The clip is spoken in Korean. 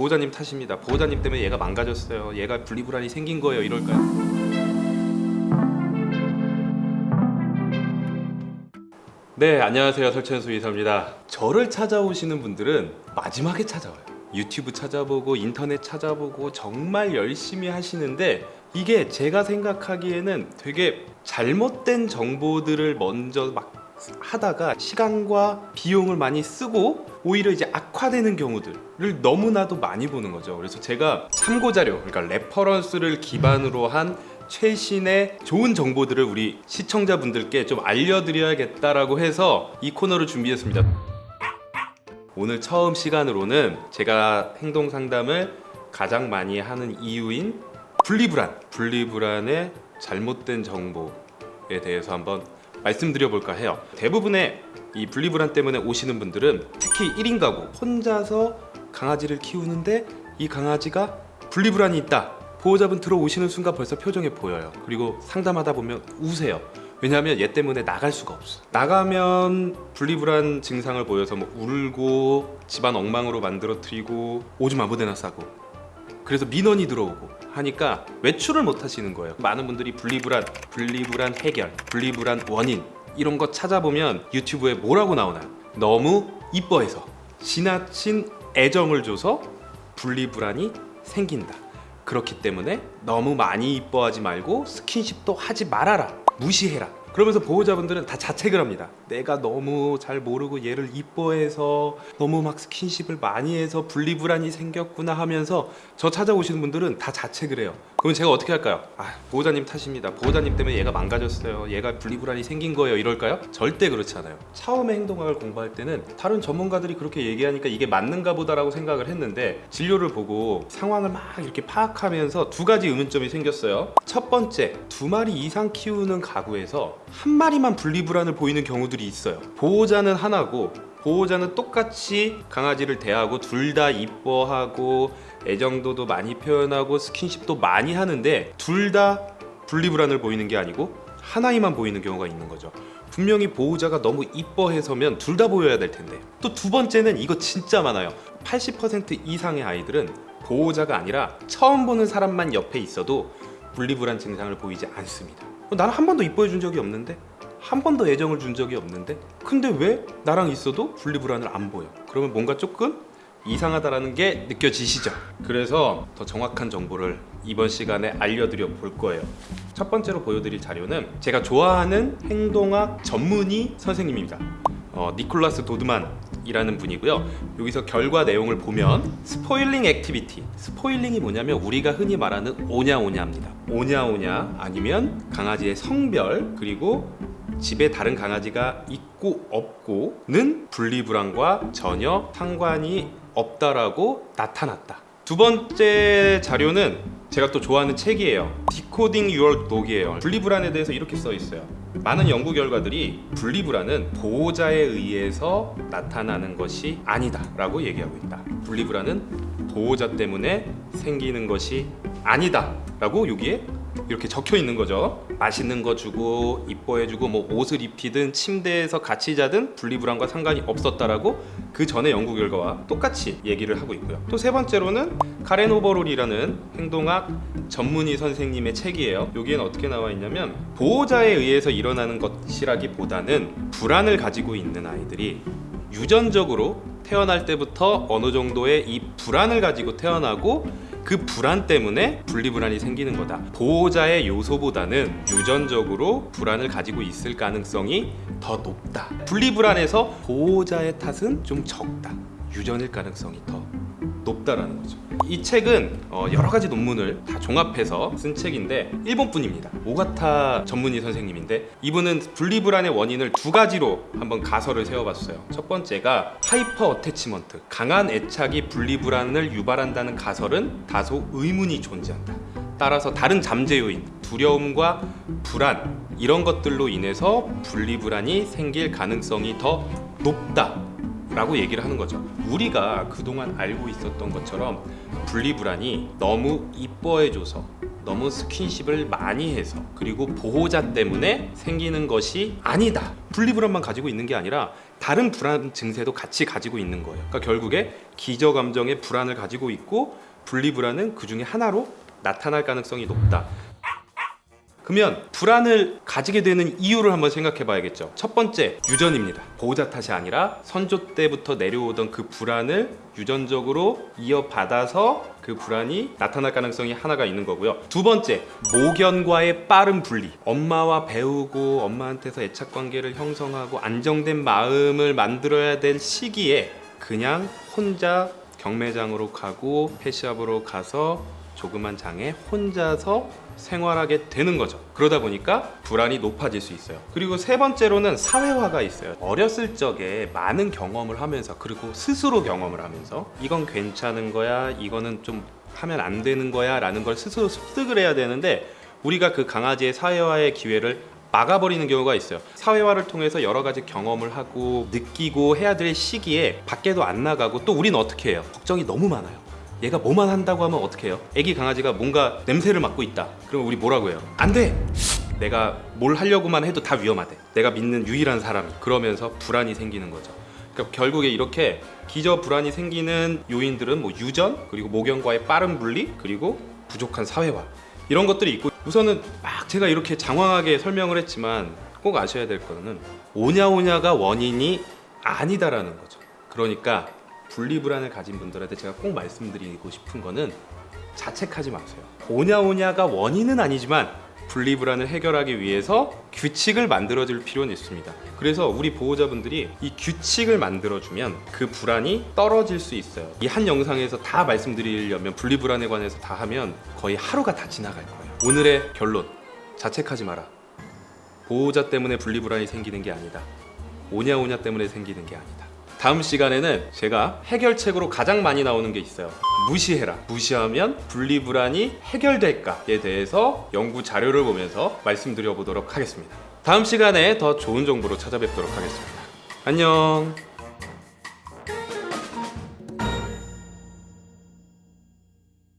보호자님 탓입니다. 보호자님 때문에 얘가 망가졌어요. 얘가 분리불안이 생긴 거예요. 이럴까요? 네, 안녕하세요. 설채현 수의사입니다. 저를 찾아오시는 분들은 마지막에 찾아와요. 유튜브 찾아보고 인터넷 찾아보고 정말 열심히 하시는데 이게 제가 생각하기에는 되게 잘못된 정보들을 먼저 막 하다가 시간과 비용을 많이 쓰고 오히려 이제 악화되는 경우들을 너무나도 많이 보는 거죠. 그래서 제가 참고 자료, 그러니까 reference를 기반으로 한 최신의 좋은 정보들을 우리 시청자분들께 좀 알려드려야겠다라고 해서 이 코너를 준비했습니다. 오늘 처음 시간으로는 제가 행동 상담을 가장 많이 하는 이유인 분리불안, 분리불안의 잘못된 정보에 대해서 한번 말씀드려 볼까 해요. 대부분의 이 분리불안 때문에 오시는 분들은 특히 1인 가구 혼자서 강아지를 키우는데 이 강아지가 분리불안이 있다. 보호자분 들어오시는 순간 벌써 표정에 보여요. 그리고 상담하다 보면 우세요. 왜냐하면 얘 때문에 나갈 수가 없어. 나가면 분리불안 증상을 보여서 뭐 울고 집안 엉망으로 만들어뜨리고 오줌 아무데나 싸고 그래서 민원이 들어오고 하니까 외출을 못 하시는 거예요. 많은 분들이 분리불안, 분리불안 해결, 분리불안 원인 이런 거 찾아보면 유튜브에 뭐라고 나오나요? 너무 이뻐해서 지나친 애정을 줘서 분리불안이 생긴다. 그렇기 때문에 너무 많이 이뻐하지 말고 스킨십도 하지 말아라. 무시해라. 그러면서 보호자분들은 다 자책을 합니다. 내가 너무 잘 모르고 얘를 이뻐해서 너무 막 스킨십을 많이 해서 분리불안이 생겼구나 하면서 저 찾아오시는 분들은 다 자책을 해요. 그럼 제가 어떻게 할까요? 아, 보호자님 탓입니다. 보호자님 때문에 얘가 망가졌어요. 얘가 분리불안이 생긴 거예요. 이럴까요? 절대 그렇지 않아요. 처음에 행동학을 공부할 때는 다른 전문가들이 그렇게 얘기하니까 이게 맞는가 보다라고 생각을 했는데 진료를 보고 상황을 막 이렇게 파악하면서 두 가지 의문점이 생겼어요. 첫 번째, 두 마리 이상 키우는 가구에서 한 마리만 분리불안을 보이는 경우들이 있어요. 보호자는 하나고 보호자는 똑같이 강아지를 대하고 둘 다 이뻐하고 애정도도 많이 표현하고 스킨십도 많이 하는데 둘 다 분리불안을 보이는 게 아니고 하나이만 보이는 경우가 있는 거죠. 분명히 보호자가 너무 이뻐해서면 둘 다 보여야 될 텐데 또 두 번째는 이거 진짜 많아요. 80% 이상의 아이들은 보호자가 아니라 처음 보는 사람만 옆에 있어도 분리불안 증상을 보이지 않습니다. 어, 나는 한 번도 이뻐해 준 적이 없는데 한 번도 애정을 준 적이 없는데? 근데 왜 나랑 있어도 분리불안을 안 보여? 그러면 뭔가 조금 이상하다라는 게 느껴지시죠? 그래서 더 정확한 정보를 이번 시간에 알려드려 볼 거예요. 첫 번째로 보여드릴 자료는 제가 좋아하는 행동학 전문의 선생님입니다. 어, 니콜라스 도드만이라는 분이고요. 여기서 결과 내용을 보면 spoiling activity. spoiling이 뭐냐면 우리가 흔히 말하는 오냐오냐입니다. 오냐오냐 아니면 강아지의 성별 그리고 집에 다른 강아지가 있고 없고는 분리불안과 전혀 상관이 없다라고 나타났다. 두 번째 자료는 제가 또 좋아하는 책이에요. Decoding Your Dog이에요. 분리불안에 대해서 이렇게 써 있어요. 많은 연구 결과들이 분리불안은 보호자에 의해서 나타나는 것이 아니다 라고 얘기하고 있다. 분리불안은 보호자 때문에 생기는 것이 아니다 라고 여기에 이렇게 적혀 있는 거죠. 맛있는 거 주고 이뻐해 주고 뭐 옷을 입히든 침대에서 같이 자든 분리불안과 상관이 없었다라고 그 전에 연구 결과와 똑같이 얘기를 하고 있고요. 또 세 번째로는 카렌 오버롤이라는 행동학 전문의 선생님의 책이에요. 여기에는 어떻게 나와 있냐면 보호자에 의해서 일어나는 것이라기보다는 불안을 가지고 있는 아이들이 유전적으로 태어날 때부터 어느 정도의 이 불안을 가지고 태어나고 그 불안 때문에 분리불안이 생기는 거다. 보호자의 요소보다는 유전적으로 불안을 가지고 있을 가능성이 더 높다. 분리불안에서 보호자의 탓은 좀 적다. 유전일 가능성이 더 높다라는 거죠. 이 책은 어, 여러 가지 논문을 다 종합해서 쓴 책인데 일본 분입니다. 오가타 전문의 선생님인데 이분은 분리불안의 원인을 두 가지로 한번 가설을 세워봤어요. 첫 번째가 hyper attachment, 강한 애착이 분리불안을 유발한다는 가설은 다소 의문이 존재한다. 따라서 다른 잠재 요인, 두려움과 불안 이런 것들로 인해서 분리불안이 생길 가능성이 더 높다. 라고 얘기를 하는 거죠 우리가 그동안 알고 있었던 것처럼 분리불안이 너무 이뻐해줘서 너무 스킨십을 많이 해서 그리고 보호자 때문에 생기는 것이 아니다 분리불안만 가지고 있는 게 아니라 다른 불안 증세도 같이 가지고 있는 거예요. 그러니까 결국에 기저 감정의 불안을 가지고 있고 분리 불안은 그 중에 하나로 나타날 가능성이 높다. 그러면 불안을 가지게 되는 이유를 한번 생각해 봐야겠죠. 첫 번째, 유전입니다. 보호자 탓이 아니라 선조 때부터 내려오던 그 불안을 유전적으로 이어받아서 그 불안이 나타날 가능성이 하나가 있는 거고요. 두 번째, 모견과의 빠른 분리. 엄마와 배우고 엄마한테서 애착 관계를 형성하고 안정된 마음을 만들어야 될 시기에 그냥 혼자 경매장으로 가고 펫샵으로 가서 조그만 장에 혼자서 생활하게 되는 거죠. 그러다 보니까 불안이 높아질 수 있어요. 그리고 세 번째로는 사회화가 있어요. 어렸을 적에 많은 경험을 하면서 그리고 스스로 경험을 하면서 이건 괜찮은 거야, 이거는 좀 하면 안 되는 거야 라는 걸 스스로 습득을 해야 되는데 우리가 그 강아지의 사회화의 기회를 막아버리는 경우가 있어요. 사회화를 통해서 여러 가지 경험을 하고 느끼고 해야 될 시기에 밖에도 안 나가고 또 우리는 어떻게 해요? 걱정이 너무 많아요. 얘가 뭐만 한다고 하면 어떻게 해요? 애기 강아지가 뭔가 냄새를 맡고 있다. 그럼 우리 뭐라고 해요? 안 돼! 내가 뭘 하려고만 해도 다 위험하대. 내가 믿는 유일한 사람이. 그러면서 불안이 생기는 거죠. 그러니까 결국에 이렇게 기저 불안이 생기는 요인들은 뭐 유전, 그리고 모견과의 빠른 분리, 그리고 부족한 사회화. 이런 것들이 있고 우선은 막 제가 이렇게 장황하게 설명을 했지만 꼭 아셔야 될 거는 오냐오냐가 원인이 아니다라는 거죠. 그러니까 분리불안을 가진 분들한테 제가 꼭 말씀드리고 싶은 거는 자책하지 마세요. 오냐오냐가 원인은 아니지만 분리불안을 해결하기 위해서 규칙을 만들어 줄 필요는 있습니다. 그래서 우리 보호자분들이 이 규칙을 만들어주면 그 불안이 떨어질 수 있어요. 이 한 영상에서 다 말씀드리려면 분리불안에 관해서 다 하면 거의 하루가 다 지나갈 거예요. 오늘의 결론 자책하지 마라. 보호자 때문에 분리불안이 생기는 게 아니다. 오냐오냐 때문에 생기는 게 아니다. 다음 시간에는 제가 해결책으로 가장 많이 나오는 게 있어요. 무시해라. 무시하면 분리불안이 해결될까에 대해서 연구 자료를 보면서 말씀드려 보도록 하겠습니다. 다음 시간에 더 좋은 정보로 찾아뵙도록 하겠습니다. 안녕.